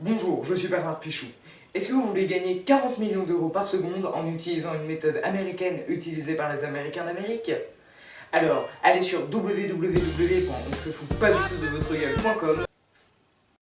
Bonjour, je suis Bernard Pichou. Est-ce que vous voulez gagner 40 millions d'euros par seconde en utilisant une méthode américaine utilisée par les Américains d'Amérique? Alors, allez sur www.onsefoutpaddutoutde votre gueule.com